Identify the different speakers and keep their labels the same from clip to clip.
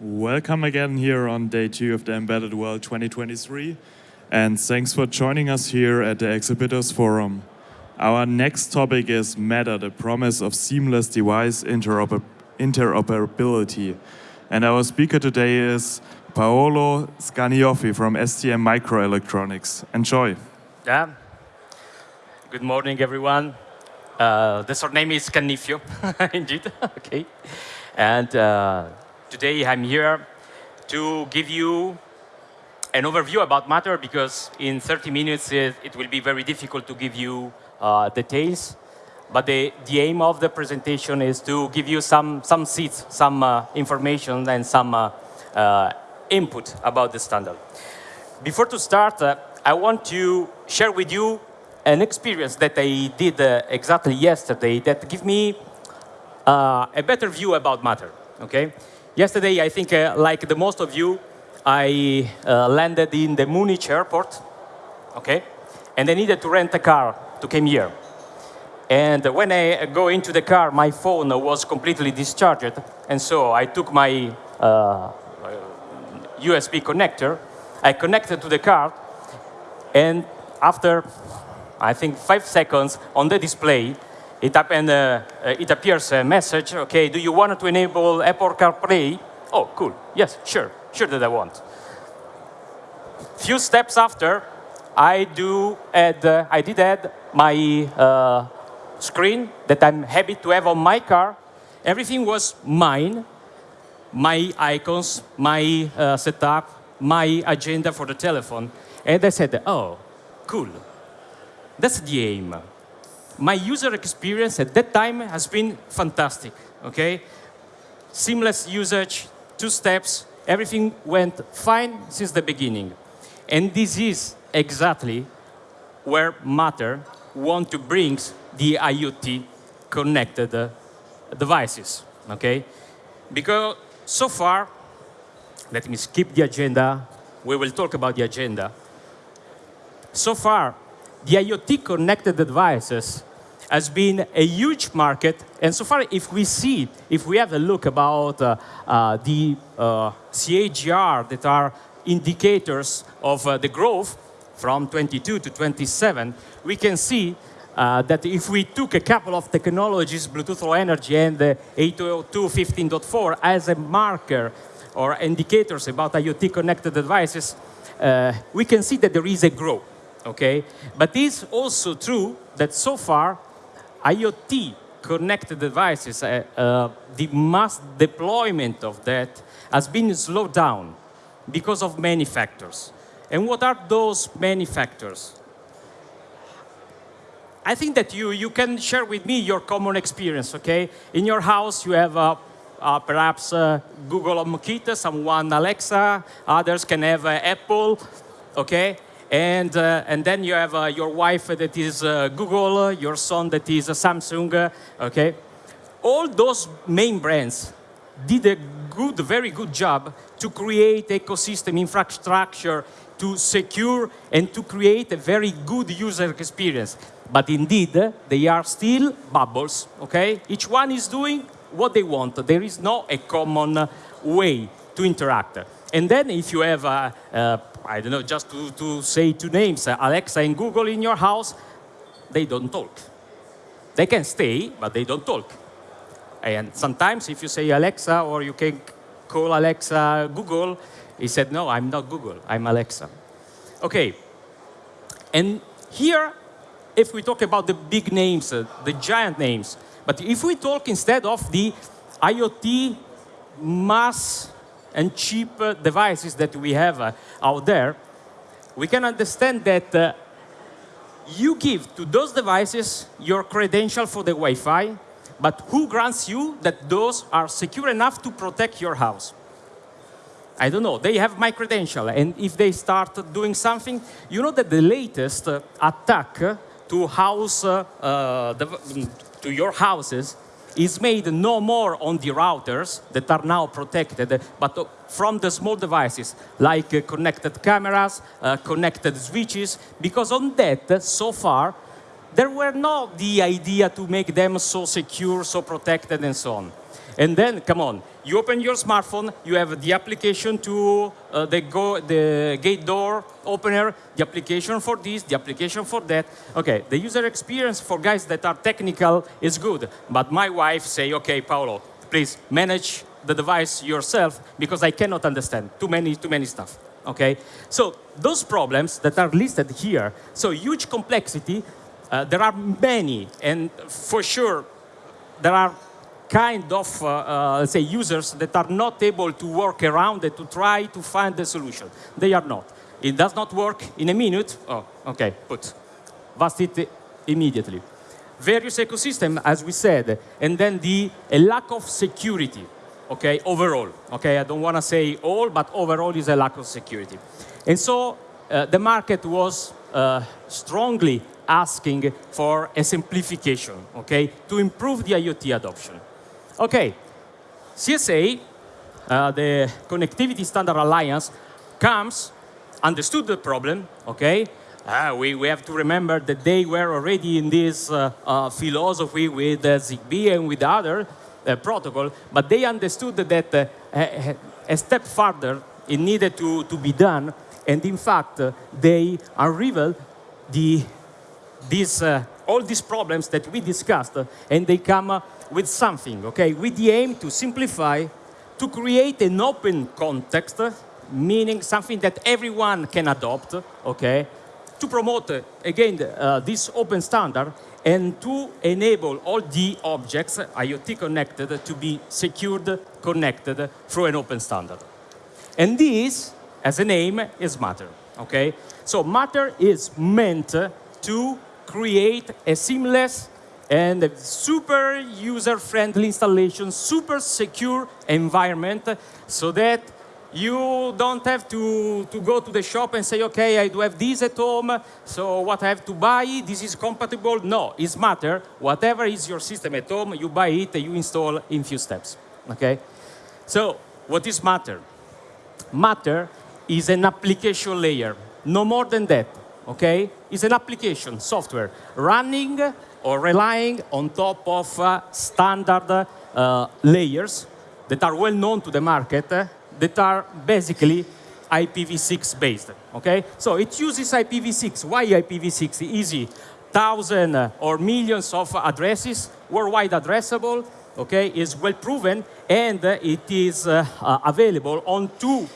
Speaker 1: Welcome again here on day two of the Embedded World 2023. And thanks for joining us here at the Exhibitors Forum. Our next topic is Matter, the promise of seamless device interoper interoperability. And our speaker today is Paolo Scaniofi from STM Microelectronics. Enjoy.
Speaker 2: Yeah. Good morning, everyone. Uh, the surname is Cannifio, indeed. okay. And uh, today I'm here to give you an overview about Matter because in 30 minutes it, it will be very difficult to give you uh, details. But the, the aim of the presentation is to give you some, some seeds, some uh, information and some uh, uh, input about the standard. Before to start, I want to share with you an experience that I did exactly yesterday that give me a better view about Matter, okay? Yesterday, I think, uh, like the most of you, I uh, landed in the Munich airport, okay? And I needed to rent a car to come here. And when I go into the car, my phone was completely discharged. And so I took my uh, USB connector, I connected to the car, and after, I think, five seconds on the display, it, happened, uh, uh, it appears a message, okay, do you want to enable Apple CarPlay? Oh, cool, yes, sure, sure that I want. Few steps after, I do add, uh, I did add my uh, screen that I'm happy to have on my car. Everything was mine, my icons, my uh, setup, my agenda for the telephone. And I said, oh, cool. That's the aim my user experience at that time has been fantastic, okay? Seamless usage, two steps, everything went fine since the beginning. And this is exactly where Matter want to bring the IoT connected uh, devices, okay? Because so far, let me skip the agenda. We will talk about the agenda. So far, the IoT connected devices has been a huge market. And so far, if we see, if we have a look about uh, uh, the uh, CAGR that are indicators of uh, the growth from 22 to 27, we can see uh, that if we took a couple of technologies, Bluetooth Low Energy and the 802.15.4 as a marker or indicators about IoT connected devices, uh, we can see that there is a growth, okay? But it's also true that so far IoT connected devices, uh, uh, the mass deployment of that has been slowed down because of many factors. And what are those many factors? I think that you, you can share with me your common experience, okay? In your house, you have uh, uh, perhaps uh, Google HomeKit, someone Alexa, others can have uh, Apple, okay? And, uh, and then you have uh, your wife that is uh, Google, your son that is Samsung, okay? All those main brands did a good, very good job to create ecosystem infrastructure to secure and to create a very good user experience. But indeed, they are still bubbles, okay? Each one is doing what they want. There is no a common way to interact. And then if you have a, uh, I don't know, just to, to say two names, uh, Alexa and Google in your house, they don't talk. They can stay, but they don't talk. And sometimes if you say Alexa or you can call Alexa Google, he said, no, I'm not Google, I'm Alexa. Okay, and here, if we talk about the big names, uh, the giant names, but if we talk instead of the IoT mass and cheap uh, devices that we have uh, out there, we can understand that uh, you give to those devices your credential for the Wi-Fi, but who grants you that those are secure enough to protect your house? I don't know, they have my credential, and if they start doing something, you know that the latest attack to house, uh, to your houses is made no more on the routers that are now protected, but from the small devices like connected cameras, uh, connected switches, because on that, so far, there were not the idea to make them so secure, so protected, and so on. And then, come on, you open your smartphone, you have the application to uh, the, go, the gate door opener, the application for this, the application for that. Okay, the user experience for guys that are technical is good, but my wife say, okay, Paolo, please manage the device yourself because I cannot understand too many, too many stuff. Okay, so those problems that are listed here, so huge complexity, uh, there are many, and for sure, there are kind of, uh, uh, say, users that are not able to work around it to try to find the solution. They are not. It does not work in a minute. Oh, okay, put. Bust it immediately. Various ecosystem, as we said, and then the a lack of security, okay, overall. Okay, I don't want to say all, but overall is a lack of security. And so uh, the market was uh, strongly asking for a simplification, okay, to improve the IoT adoption. Okay, CSA, uh, the Connectivity Standard Alliance, comes, understood the problem, okay? Uh, we, we have to remember that they were already in this uh, uh philosophy with uh, ZigBee and with other uh, protocol, but they understood that a, a step further it needed to, to be done, and in fact, they unraveled the, these, uh, all these problems that we discussed, uh, and they come uh, with something, okay? With the aim to simplify, to create an open context, meaning something that everyone can adopt, okay? To promote, again, uh, this open standard and to enable all the objects, IoT connected, to be secured, connected through an open standard. And this, as a name, is Matter, okay? So Matter is meant to create a seamless and super user-friendly installation, super secure environment, so that you don't have to, to go to the shop and say, okay, I do have this at home, so what I have to buy, this is compatible. No, it's matter. Whatever is your system at home, you buy it, you install in few steps, okay? So what is Matter? Matter is an application layer, no more than that, okay? It's an application, software, running or relying on top of uh, standard uh, layers that are well known to the market uh, that are basically IPv6 based, okay? So it uses IPv6. Why IPv6? Easy. Thousand or millions of addresses, worldwide addressable, okay, is well proven, and it is uh, uh, available on two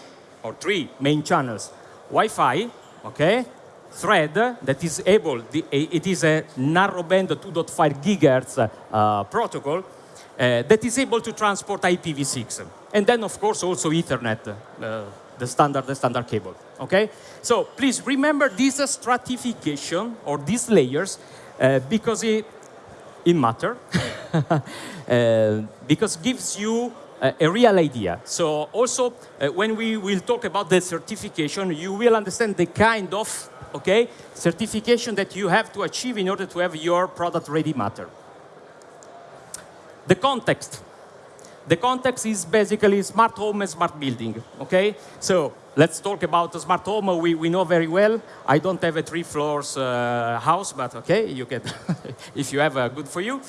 Speaker 2: or three main channels. Wi-Fi, okay, thread that is able, it is a narrowband 2.5 gigahertz uh, protocol uh, that is able to transport IPv6. And then, of course, also Ethernet, uh, the standard, the standard cable. Okay? So please remember this stratification or these layers uh, because it, it matter, uh, because gives you a real idea. So also, uh, when we will talk about the certification, you will understand the kind of okay, certification that you have to achieve in order to have your product ready matter. The context. The context is basically smart home and smart building, okay? So let's talk about the smart home. We, we know very well. I don't have a three floors uh, house, but okay, you can, if you have, uh, good for you.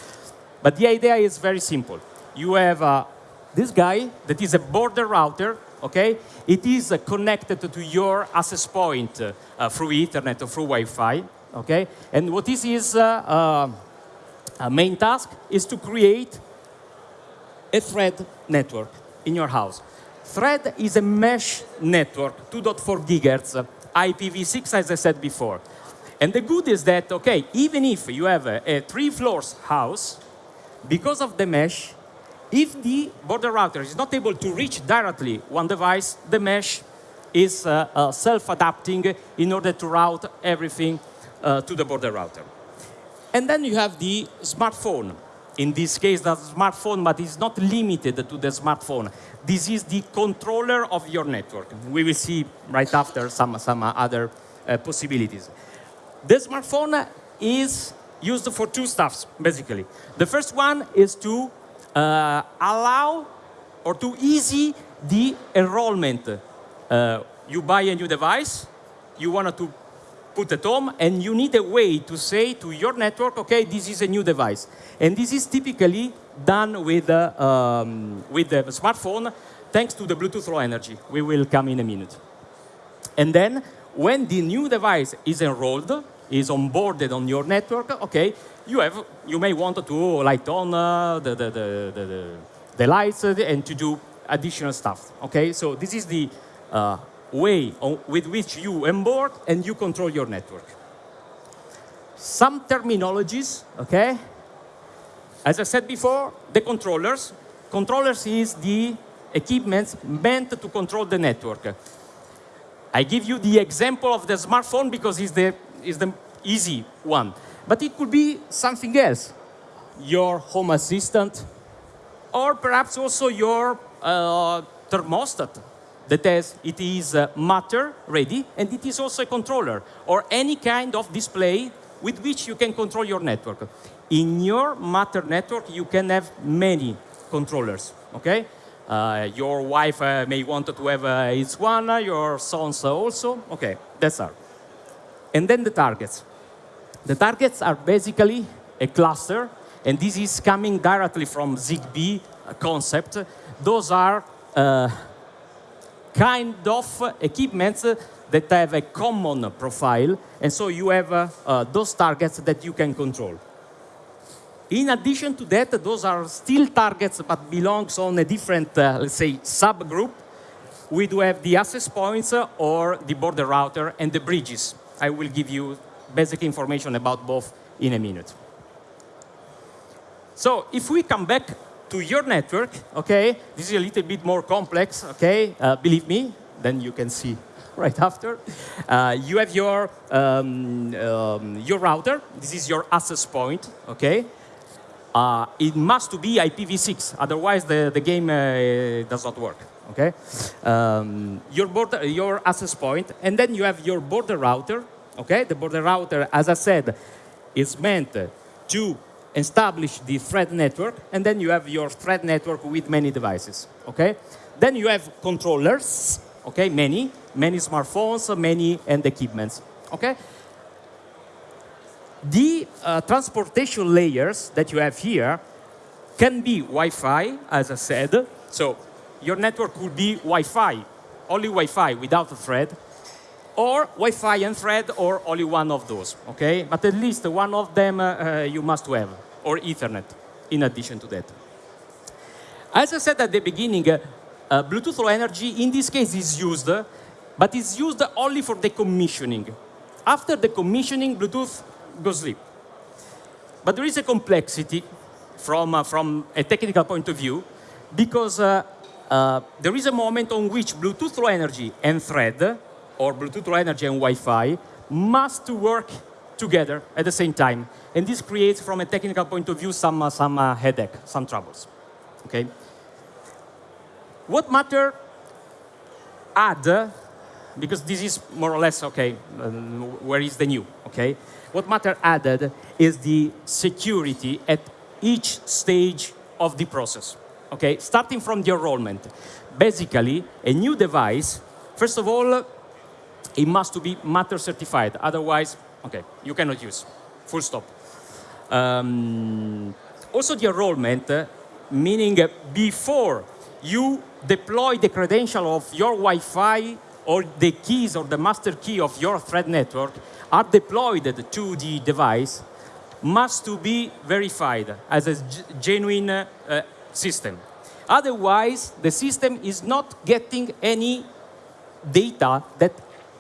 Speaker 2: But the idea is very simple. You have uh, this guy that is a border router okay? It is uh, connected to your access point uh, through Ethernet or through Wi-Fi, okay? And what this is uh, uh, main task is to create a thread network in your house. Thread is a mesh network, 2.4 gigahertz, IPv6, as I said before. And the good is that, okay, even if you have a, a three floors house, because of the mesh, if the border router is not able to reach directly one device, the mesh is uh, uh, self-adapting in order to route everything uh, to the border router. And then you have the smartphone. In this case, the smartphone, but it's not limited to the smartphone. This is the controller of your network. We will see right after some, some other uh, possibilities. The smartphone is used for two stuffs, basically. The first one is to uh, allow or to easy the enrollment. Uh, you buy a new device, you want to put at home, and you need a way to say to your network, okay, this is a new device. And this is typically done with, uh, um, with the smartphone thanks to the Bluetooth Low Energy. We will come in a minute. And then when the new device is enrolled, is onboarded on your network, okay, you, have, you may want to light on uh, the, the, the, the, the lights uh, and to do additional stuff, okay? So this is the uh, way on, with which you onboard and you control your network. Some terminologies, okay? As I said before, the controllers. Controllers is the equipment meant to control the network. I give you the example of the smartphone because it's the, it's the easy one. But it could be something else. Your home assistant, or perhaps also your uh, thermostat that has, it is uh, matter ready, and it is also a controller, or any kind of display with which you can control your network. In your matter network, you can have many controllers, okay? Uh, your wife uh, may want to have uh, its one, uh, your sons also, okay, that's all. And then the targets. The targets are basically a cluster, and this is coming directly from ZigBee concept. Those are uh, kind of equipments that have a common profile, and so you have uh, uh, those targets that you can control. In addition to that, those are still targets but belongs on a different, uh, let's say, subgroup. We do have the access points or the border router and the bridges. I will give you basic information about both in a minute. So if we come back to your network, okay, this is a little bit more complex, okay, uh, believe me, then you can see right after. Uh, you have your, um, um, your router, this is your access point, okay? Uh, it must be IPv6, otherwise the, the game uh, does not work, okay? Um, your, border, your access point, and then you have your border router, okay? The border router, as I said, is meant to establish the thread network, and then you have your thread network with many devices, okay? Then you have controllers, okay, many, many smartphones, many and equipments, okay? The uh, transportation layers that you have here can be Wi-Fi, as I said. So your network could be Wi-Fi, only Wi-Fi without a thread, or Wi-Fi and thread, or only one of those, okay? But at least one of them uh, uh, you must have, or Ethernet, in addition to that. As I said at the beginning, uh, uh, Bluetooth Low Energy, in this case, is used, but it's used only for the commissioning. After the commissioning, Bluetooth goes sleep. But there is a complexity from, uh, from a technical point of view, because uh, uh, there is a moment on which Bluetooth Low Energy and Thread, or Bluetooth Low Energy and Wi-Fi, must work together at the same time. And this creates, from a technical point of view, some, uh, some uh, headache, some troubles. Okay? What matter add, because this is more or less, okay, um, where is the new, okay? What matter added is the security at each stage of the process, okay? Starting from the enrollment. Basically, a new device, first of all, it must be matter certified, otherwise, okay, you cannot use, full stop. Um, also the enrollment, uh, meaning uh, before you deploy the credential of your Wi-Fi or the keys or the master key of your thread network are deployed to the device must to be verified as a genuine uh, system. Otherwise, the system is not getting any data that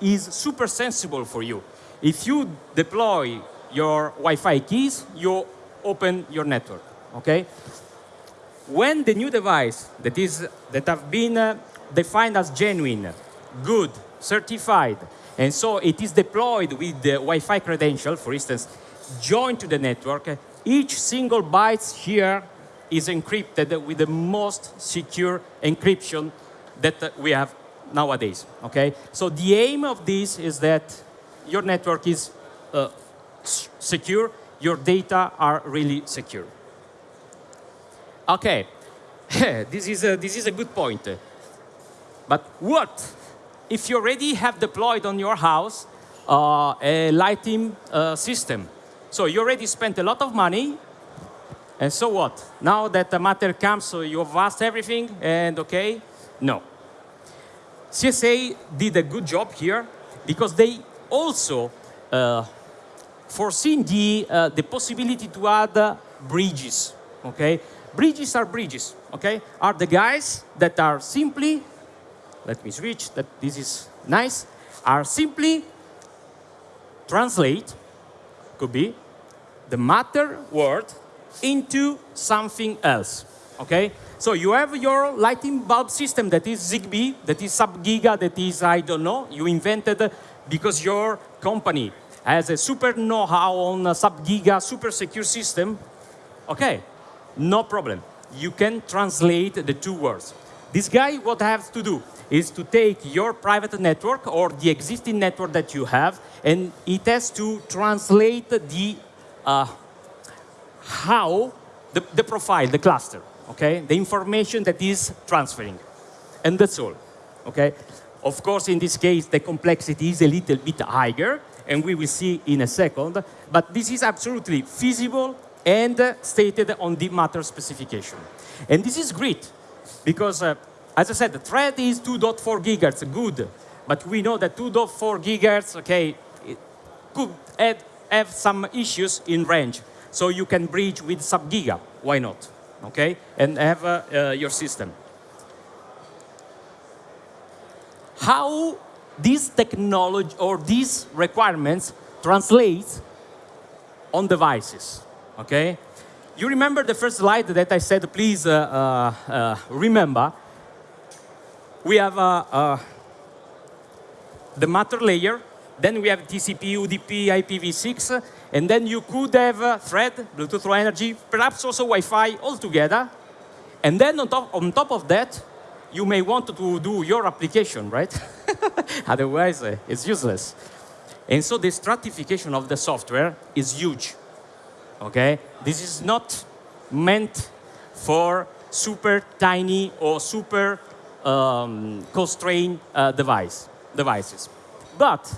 Speaker 2: is super sensible for you. If you deploy your Wi-Fi keys, you open your network, okay? When the new device that, is, that have been uh, defined as genuine, good, certified, and so it is deployed with the Wi-Fi credential, for instance, joined to the network, each single byte here is encrypted with the most secure encryption that we have nowadays, okay? So the aim of this is that your network is uh, secure, your data are really secure. Okay, this is, a, this is a good point. But what if you already have deployed on your house uh, a lighting uh, system. So you already spent a lot of money, and so what? Now that the matter comes, so you've asked everything, and okay? No. CSA did a good job here because they also uh, foreseen the, uh, the possibility to add uh, bridges, okay? Bridges are bridges, okay? Are the guys that are simply, let me switch, that this is nice, are simply translate, could be, the matter word into something else, okay? So you have your lighting bulb system that is ZigBee, that is sub-giga, that is, I don't know, you invented because your company has a super know-how on a sub-giga super secure system, okay, no problem. You can translate the two words. This guy, what has to do is to take your private network or the existing network that you have, and it has to translate the uh, how, the, the profile, the cluster, okay? The information that is transferring. And that's all, okay? Of course, in this case, the complexity is a little bit higher, and we will see in a second, but this is absolutely feasible and stated on the matter specification. And this is great, because uh, as I said, the thread is 2.4 gigahertz, good, but we know that 2.4 gigahertz, okay, could add, have some issues in range. So you can bridge with sub-giga, why not, okay? And have uh, uh, your system. How this technology or these requirements translate on devices, okay? You remember the first slide that I said, please uh, uh, uh remember. We have uh, the matter layer, then we have TCP, UDP, IPv6, and then you could have a thread, Bluetooth Low Energy, perhaps also Wi-Fi all together. And then on top, on top of that, you may want to do your application, right? Otherwise, uh, it's useless. And so the stratification of the software is huge, okay? This is not meant for super tiny or super um, constrained uh, device, devices. But,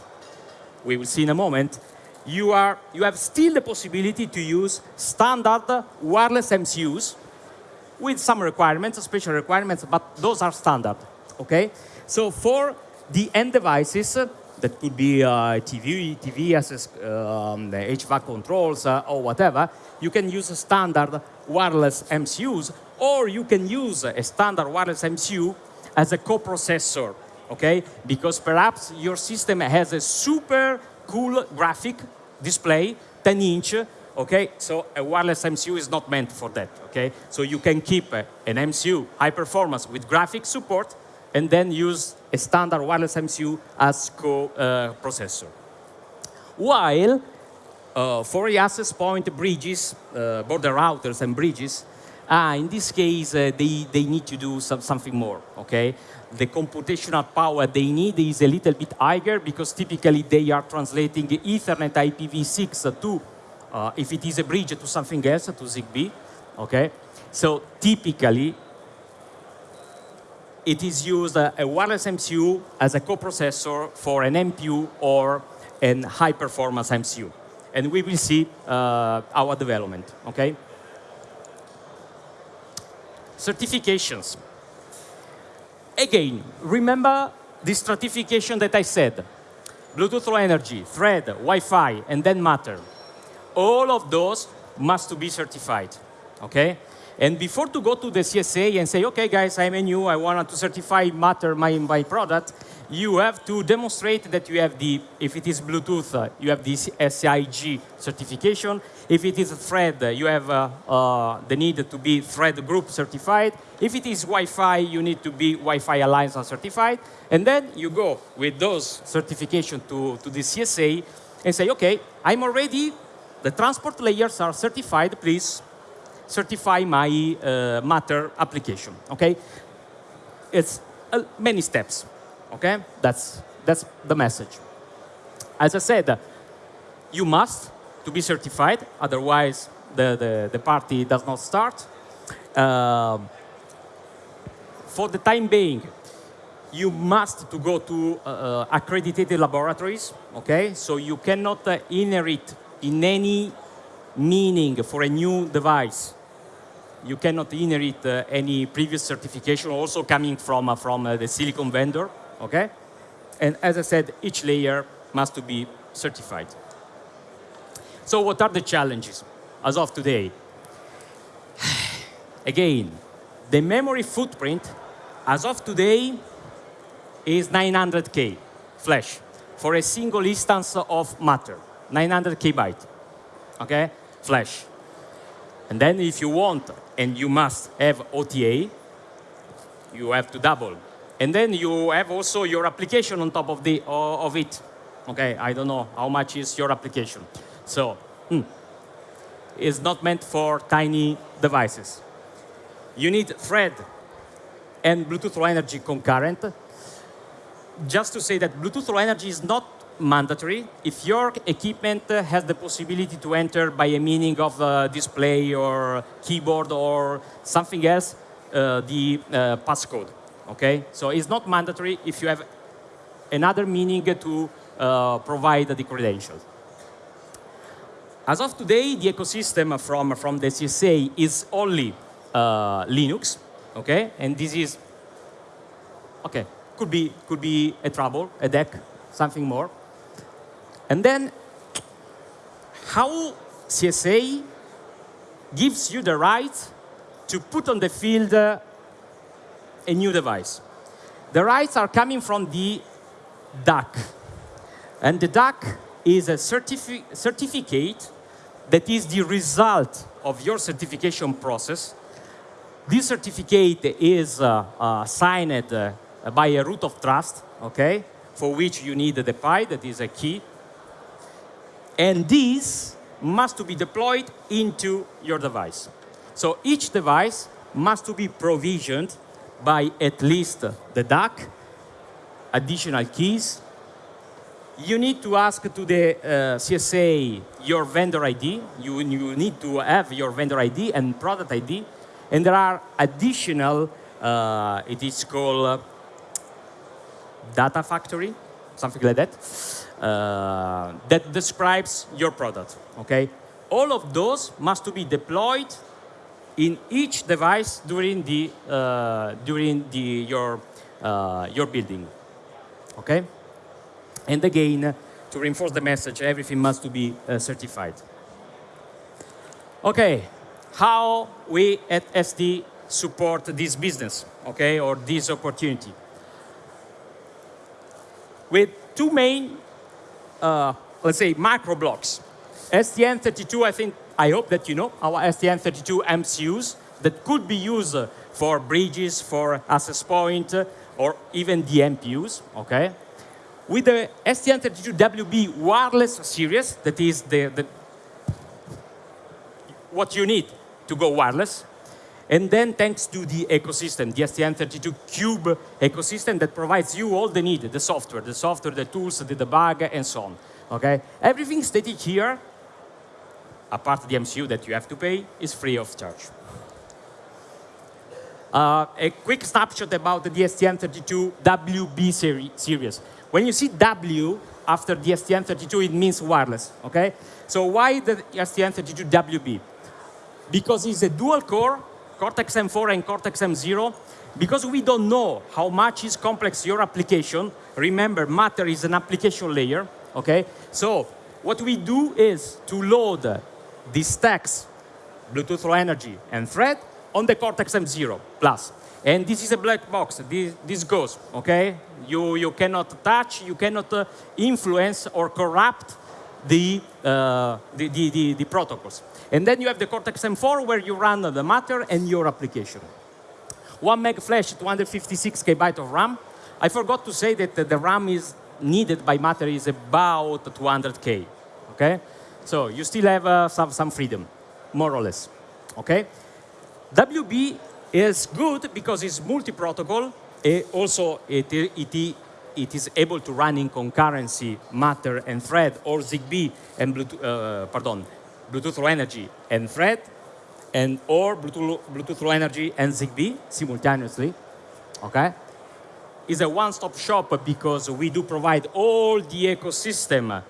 Speaker 2: we will see in a moment, you, are, you have still the possibility to use standard wireless MCUs with some requirements, special requirements, but those are standard, okay? So for the end devices, that could be uh, TV, TV access, um, the HVAC controls uh, or whatever, you can use a standard wireless MCUs, or you can use a standard wireless MCU as a coprocessor, okay? Because perhaps your system has a super cool graphic display, 10 inch, okay? So a wireless MCU is not meant for that, okay? So you can keep an MCU high performance with graphic support and then use a standard wireless MCU as co-processor. Uh, While uh, for the access point bridges, uh, border routers and bridges, ah, in this case, uh, they, they need to do some, something more, okay? The computational power they need is a little bit higher because typically they are translating Ethernet IPv6 to, uh, if it is a bridge, to something else, to ZigBee, okay? So typically, it is used uh, a wireless MCU as a coprocessor for an MPU or an high-performance MCU. And we will see uh, our development, okay? Certifications. Again, remember the stratification that I said. Bluetooth Low Energy, Thread, Wi-Fi, and then Matter. All of those must to be certified, okay? And before to go to the CSA and say, okay, guys, I'm a new, I want to certify Matter, my, my product, you have to demonstrate that you have the, if it is Bluetooth, uh, you have the SIG certification. If it is thread, uh, you have uh, uh, the need to be thread group certified. If it is Wi-Fi, you need to be Wi-Fi Alliance certified. And then you go with those certification to, to the CSA and say, okay, I'm already, the transport layers are certified, please certify my uh, Matter application, okay? It's uh, many steps. Okay? That's, that's the message. As I said, you must to be certified, otherwise the, the, the party does not start. Um, for the time being, you must to go to uh, uh, accredited laboratories, okay? So you cannot uh, inherit in any meaning for a new device. You cannot inherit uh, any previous certification also coming from, uh, from uh, the silicon vendor, okay? And as I said, each layer must to be certified. So what are the challenges as of today? Again, the memory footprint as of today is 900K flash for a single instance of matter, 900 byte, okay, flash. And then if you want, and you must have OTA, you have to double. And then you have also your application on top of, the, uh, of it. Okay, I don't know how much is your application. So, hmm, it's not meant for tiny devices. You need thread and Bluetooth Low Energy concurrent. Just to say that Bluetooth Low Energy is not mandatory. If your equipment has the possibility to enter by a meaning of a display or keyboard or something else, uh, the uh, passcode, okay? So it's not mandatory if you have another meaning to uh, provide the credentials. As of today, the ecosystem from, from the CSA is only uh, Linux, okay? And this is, okay, could be, could be a trouble, a deck, something more. And then, how CSA gives you the right to put on the field uh, a new device. The rights are coming from the DAC. And the DAC is a certifi certificate that is the result of your certification process. This certificate is uh, uh, signed uh, by a root of trust, okay, for which you need the PI, that is a key. And these must to be deployed into your device. So each device must to be provisioned by at least the DAC, additional keys, you need to ask to the uh, CSA your vendor ID. You, you need to have your vendor ID and product ID. And there are additional, uh, it is called uh, data factory, something like that, uh, that describes your product, okay? All of those must to be deployed in each device during the, uh, during the, your, uh, your building, okay? And again, to reinforce the message, everything must to be uh, certified. Okay, how we at ST support this business, okay, or this opportunity? With two main, uh, let's say, macro blocks. STM32, I think, I hope that you know, our STM32 MCUs that could be used for bridges, for access point, or even the MPUs, okay? with the STM32WB wireless series, that is the, the, what you need to go wireless. And then thanks to the ecosystem, the STM32 Cube ecosystem that provides you all the need, the software, the software, the tools, the debug, and so on. Okay? Everything stated here, apart the MCU that you have to pay, is free of charge. Uh, a quick snapshot about the STM32 WB seri series. When you see W after the STM32, it means wireless, okay? So why the STM32WB? Because it's a dual core, Cortex-M4 and Cortex-M0. Because we don't know how much is complex your application, remember, Matter is an application layer, okay? So what we do is to load the stacks, Bluetooth Low Energy and Thread, on the Cortex-M0 Plus. And this is a black box. This, this goes, okay? You, you cannot touch, you cannot uh, influence or corrupt the, uh, the, the, the, the, protocols. And then you have the Cortex-M4 where you run the Matter and your application. One meg flash, 256 KB of RAM. I forgot to say that the RAM is needed by Matter is about 200K, okay? So you still have uh, some, some freedom, more or less, okay? WB is good because it's multi-protocol. Also, it, it, it is able to run in concurrency, Matter and Thread, or ZigBee and Bluetooth, uh, pardon, Bluetooth Low Energy and Thread, and or Bluetooth, Bluetooth Low Energy and ZigBee simultaneously. Okay. is a one-stop shop because we do provide all the ecosystem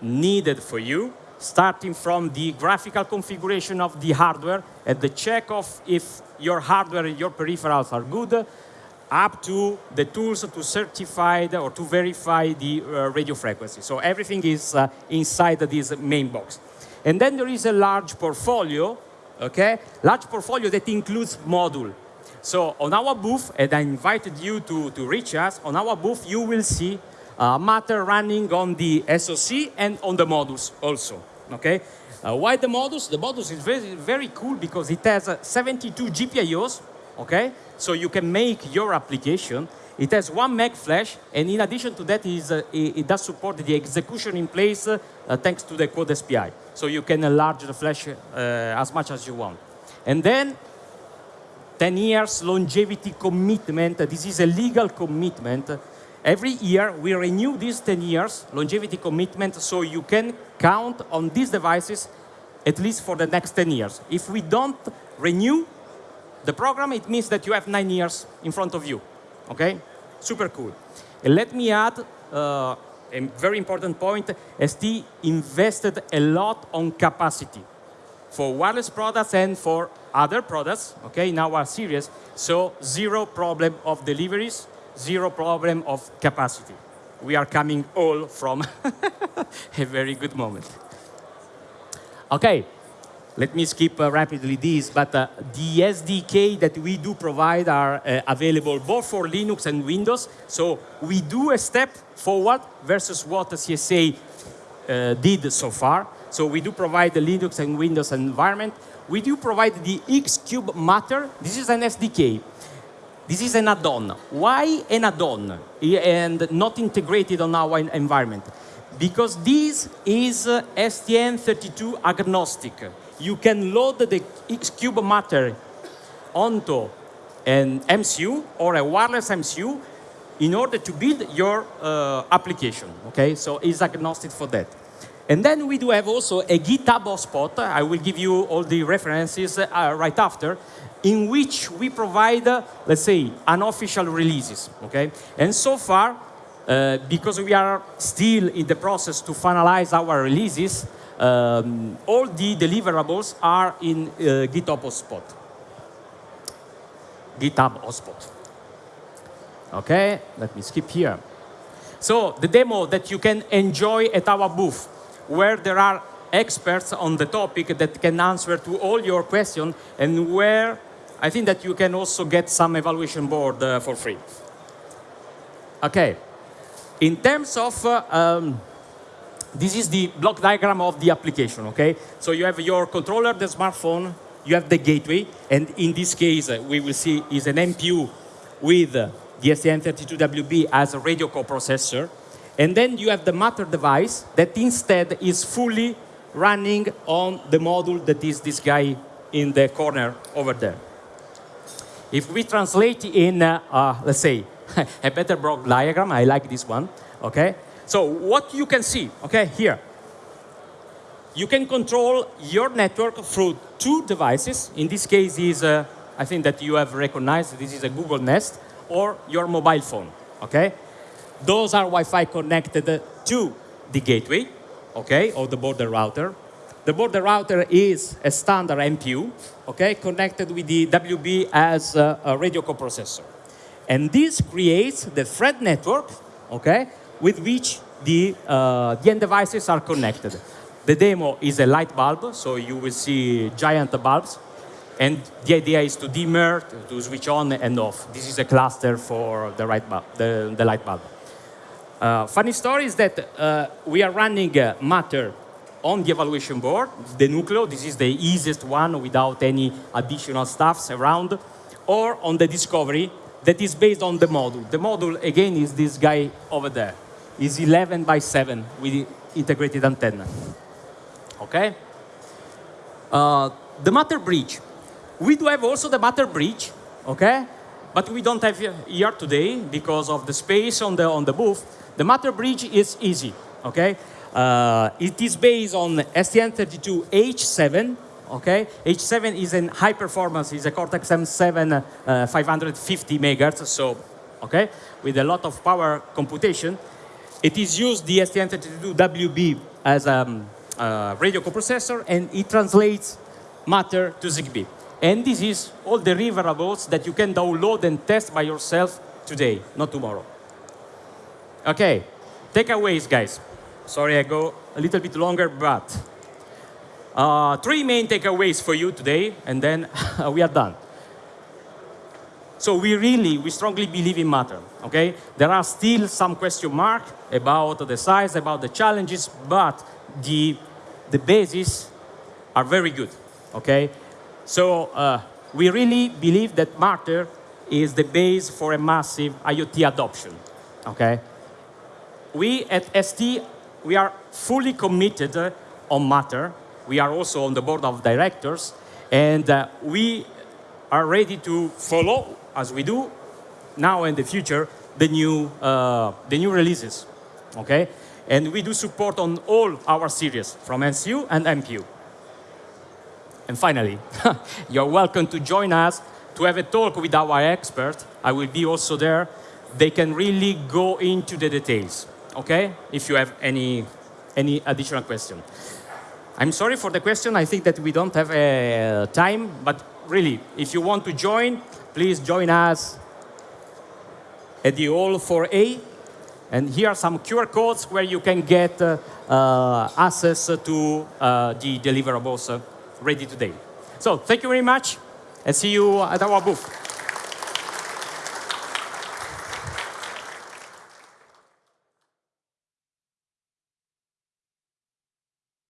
Speaker 2: needed for you, starting from the graphical configuration of the hardware and the check of if your hardware and your peripherals are good, up to the tools to certify or to verify the uh, radio frequency. So everything is uh, inside this main box. And then there is a large portfolio, okay? Large portfolio that includes module. So on our booth, and I invited you to, to reach us, on our booth you will see uh, Matter running on the SoC and on the modules also, okay? Uh, why the modules? The modules is very, very cool because it has uh, 72 GPIOs, okay? So you can make your application. It has one meg flash, and in addition to that, is, uh, it, it, does support the execution in place uh, thanks to the Quad SPI. So you can enlarge the flash uh, as much as you want. And then 10 years longevity commitment. This is a legal commitment. Every year, we renew these 10 years longevity commitment so you can count on these devices at least for the next 10 years. If we don't renew the program, it means that you have nine years in front of you. Okay? Super cool. And let me add uh, a very important point. ST invested a lot on capacity for wireless products and for other products, okay, in our series. So zero problem of deliveries, zero problem of capacity. We are coming all from a very good moment. Okay, let me skip uh, rapidly this, but uh, the SDK that we do provide are uh, available both for Linux and Windows. So we do a step forward versus what the CSA uh, did so far. So we do provide the Linux and Windows environment. We do provide the Xcube Matter. This is an SDK. This is an add-on. Why an add-on and not integrated on our environment? Because this is uh, STM32 agnostic you can load the Xcube Matter onto an MCU or a wireless MCU in order to build your uh, application, okay? So it's agnostic for that. And then we do have also a GitHub hotspot. I will give you all the references uh, right after, in which we provide, uh, let's say, unofficial releases, okay? And so far, uh, because we are still in the process to finalize our releases, um, all the deliverables are in uh, GitHub hotspot. GitHub hotspot. Okay, let me skip here. So the demo that you can enjoy at our booth, where there are experts on the topic that can answer to all your questions, and where I think that you can also get some evaluation board uh, for free. Okay, in terms of uh, um, this is the block diagram of the application, okay? So you have your controller, the smartphone, you have the gateway, and in this case, uh, we will see is an MPU with uh, the STM32WB as a radio coprocessor. And then you have the Matter device that instead is fully running on the module that is this guy in the corner over there. If we translate in, uh, uh, let's say, a better block diagram, I like this one, okay? So what you can see, okay, here, you can control your network through two devices. In this case is, uh, I think that you have recognized this is a Google Nest or your mobile phone, okay? Those are Wi-Fi connected to the gateway, okay, or the border router. The border router is a standard MPU, okay, connected with the WB as a, a radio coprocessor. And this creates the thread network, okay, with which the, uh, the end devices are connected. The demo is a light bulb, so you will see giant bulbs. And the idea is to dimmer, to switch on and off. This is a cluster for the, right bulb, the, the light bulb. Uh, funny story is that uh, we are running uh, Matter on the evaluation board, the Nucleo. This is the easiest one without any additional stuffs around. Or on the Discovery that is based on the module. The module, again, is this guy over there is 11 by 7 with integrated antenna. Okay? Uh, the Matter bridge. We do have also the Matter bridge, okay? But we don't have here today because of the space on the, on the booth. The Matter bridge is easy, okay? Uh, it is based on STM32H7, okay? H7 is a high performance, is a Cortex M7 uh, 550 megahertz, so okay, with a lot of power computation. It is used the STM32WB as a um, uh, radio coprocessor, and it translates matter to ZigBee. And this is all the deliverables that you can download and test by yourself today, not tomorrow. Okay, takeaways, guys. Sorry, I go a little bit longer, but uh, three main takeaways for you today, and then we are done. So we really, we strongly believe in matter, okay? There are still some question mark about the size, about the challenges, but the, the bases are very good, okay? So uh, we really believe that matter is the base for a massive IoT adoption, okay? We at ST, we are fully committed uh, on matter. We are also on the board of directors, and uh, we are ready to follow, as we do now and the future, the new, uh, the new releases, okay? And we do support on all our series, from MCU and MPU. And finally, you're welcome to join us to have a talk with our expert. I will be also there. They can really go into the details, okay? If you have any, any additional question. I'm sorry for the question. I think that we don't have uh, time, but really, if you want to join, please join us at the Hall 4A. And here are some QR codes where you can get uh, uh, access to uh, the deliverables uh, ready today. So thank you very much, and see you at our booth.